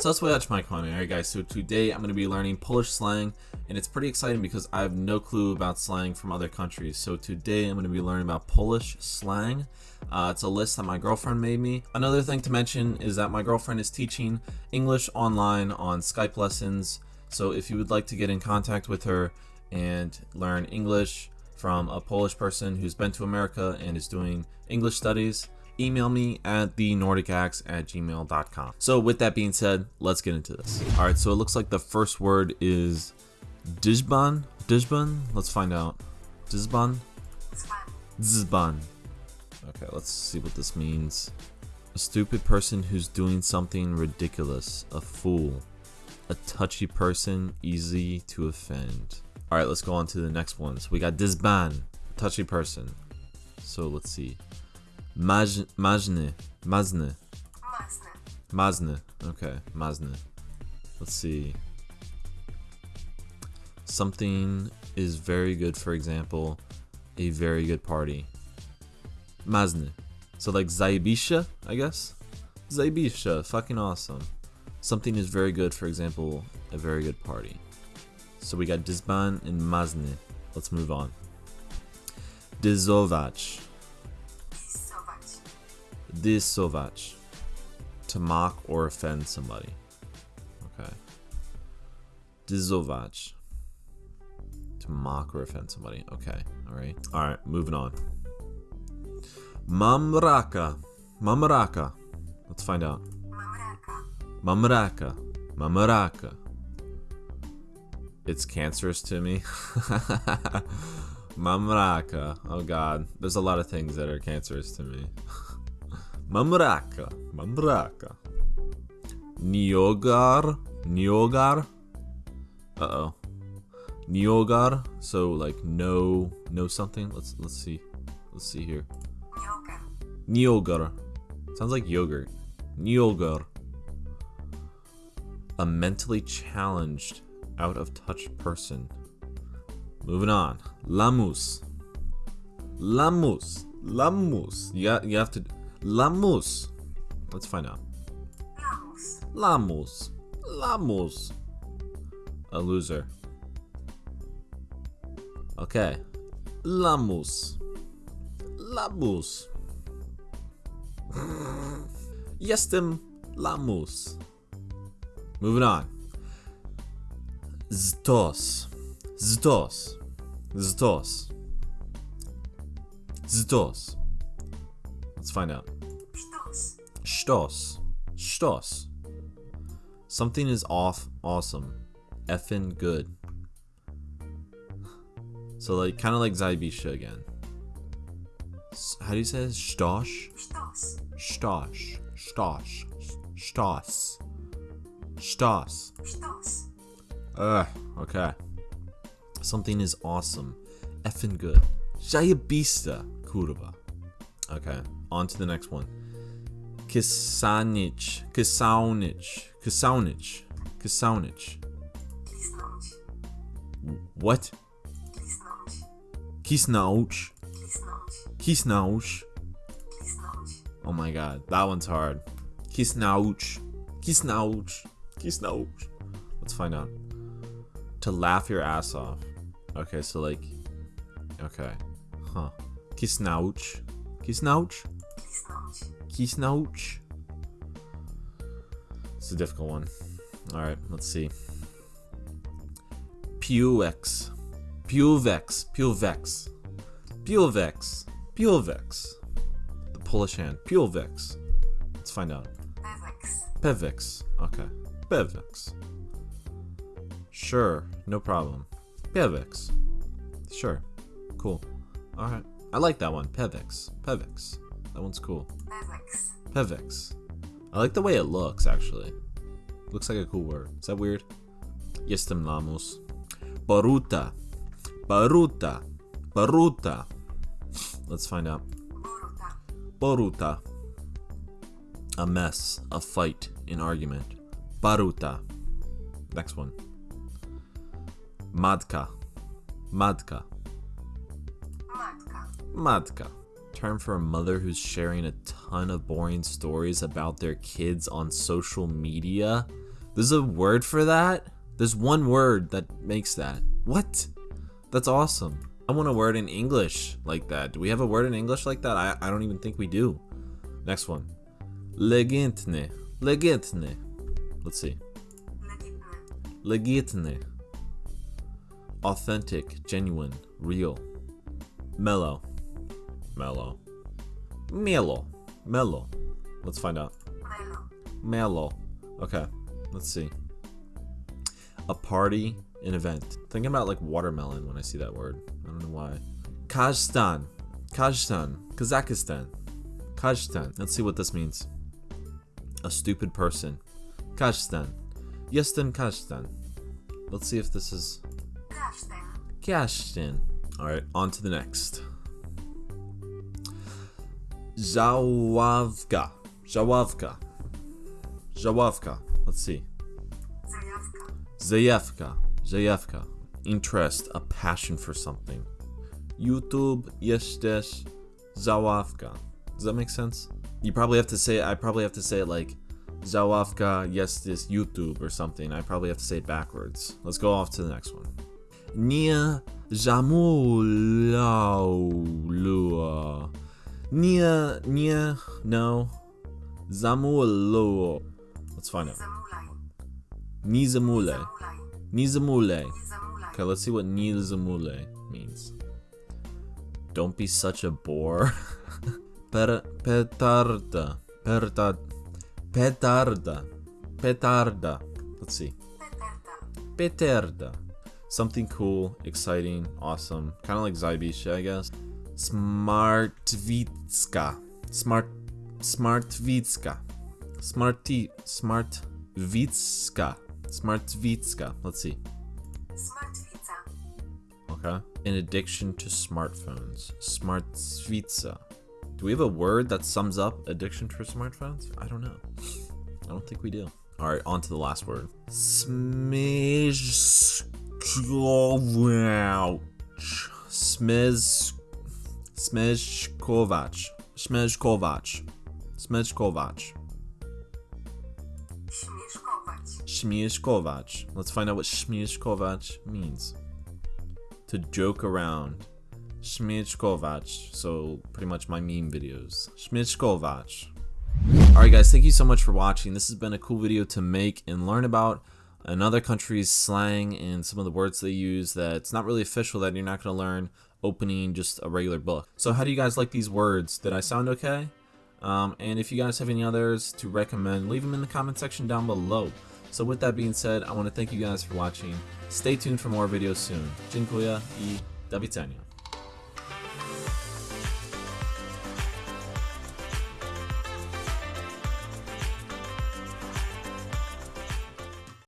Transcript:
So let's watch my comment. Alright guys, so today I'm going to be learning Polish slang and it's pretty exciting because I have no clue about slang from other countries. So today I'm going to be learning about Polish slang. Uh, it's a list that my girlfriend made me. Another thing to mention is that my girlfriend is teaching English online on Skype lessons. So if you would like to get in contact with her and learn English from a Polish person who's been to America and is doing English studies, email me at the nordicax at gmail.com. So with that being said, let's get into this. All right, so it looks like the first word is Dijban. Dijban? Let's find out. Dijban? Dzban. Okay, let's see what this means. A stupid person who's doing something ridiculous. A fool. A touchy person, easy to offend. Alright, let's go on to the next one. So we got Disban, touchy person. So let's see. Maj. Mazne. Mazne. Okay, Mazne. Let's see. Something is very good, for example, a very good party. Mazne. So like Zaibisha, I guess? Zaibisha, fucking awesome. Something is very good, for example, a very good party. So we got Disban and Mazne. Let's move on. Dizovach. Disovach. To mock or offend somebody. Okay. Dizovach. To mock or offend somebody. Okay. Alright. Alright, moving on. Mamraka. Mamraka. Let's find out. Mamraka. Mamraka. It's cancerous to me. Mamraka. Oh god. There's a lot of things that are cancerous to me. Mamraka. Mamraka. Niogar. Niogar. Uh-oh. Niogar. So like no no something. Let's let's see. Let's see here. Niogar. Sounds like yogurt. Niogar. A mentally challenged, out of touch person. Moving on. Lamus. Lamus. Lamus. You got you have to Lamus. Let's find out. Lamus. Lamus. A loser. Okay. Lamus. Lamus. Jestem lamus. Moving on. Ztos. Ztos. Ztos. Ztos. Let's find out. Stos. Stos. Something is off awesome. Effin good. So like kind of like Zaibisha again. How do you say this? Stosh? Stosh. Stosh. Stos. Stos. Ugh, okay. Something is awesome. Effin good. Zajebista, kurwa. Okay, on to the next one. Kisanich. Kisaunich. Kisaunich. Kisaunich. What? Kisnauch. Kisnauch. Oh my god, that one's hard. Kisnauch. Kisnauch. Kisnauch. Let's find out. To laugh your ass off. Okay, so like. Okay. Huh. Kisnauch. Kisnauch? Kisnauch? It's a difficult one. Alright, let's see. Puvex. Puvex. Puvex. Puvex. Puvex. The Polish hand. Puvex. Let's find out. Pevex. Okay. Pevex. Sure. No problem. Pevex. Sure. Cool. Alright. I like that one. Pevex. Pevex. That one's cool. Pevex. I like the way it looks, actually. Looks like a cool word. Is that weird? Jestem lamus. Baruta. Baruta. Baruta. Let's find out. Baruta. A mess, a fight, an argument. Baruta. Next one. Madka. Madka. Madka. Term for a mother who's sharing a ton of boring stories about their kids on social media. There's a word for that? There's one word that makes that. What? That's awesome. I want a word in English like that. Do we have a word in English like that? I, I don't even think we do. Next one. Legitne. Legitne. Let's see. Legitne. Authentic, genuine, real. Mellow. Mellow. Mellow. Mellow. Let's find out. Mellow. Okay. Let's see. A party, an event. Thinking about like watermelon when I see that word. I don't know why. Kazakhstan. Kazakhstan. Kazakhstan. Kazakhstan. Let's see what this means. A stupid person. Kazakhstan. Yestin Kazakhstan. Let's see if this is Kazakhstan. Alright, on to the next. Zawavka. Zawavka. Zawavka. Let's see. Zayevka. Zayevka. Interest, a passion for something. YouTube yes, jesteś Zawavka. Does that make sense? You probably have to say I probably have to say it like Zawavka jesteś YouTube or something. I probably have to say it backwards. Let's go off to the next one. Nia Zamulaulua. Nia, Nia, no. Zamulua. Let's find out. Nizamule. Nizamule. Okay, let's see what Nizamule means. Don't be such a bore. per, petarda. Perta, petarda. Petarda. Let's see. Petarda. Something cool, exciting, awesome. Kind of like Zybisha, I guess. Smartvitska. Smart. Smartvitska. Smarty. Smartvitska. Smartvitska. Let's see. Smartvitsa. Okay. An addiction to smartphones. Smartvitsa. Do we have a word that sums up addiction to smartphones? I don't know. I don't think we do. All right, on to the last word. Smish. Smiz. Smizkovac. Smizkovac. Smizkovac. Śmieszkować. Let's find out what śmieszkować means. To joke around. Śmieszkować. So pretty much my meme videos. Śmieszkować. Alright guys, thank you so much for watching. This has been a cool video to make and learn about another country's slang and some of the words they use that's not really official that you're not going to learn opening just a regular book. So how do you guys like these words? Did I sound okay? Um, and if you guys have any others to recommend, leave them in the comment section down below. So with that being said, I want to thank you guys for watching. Stay tuned for more videos soon. Dziękuję i do.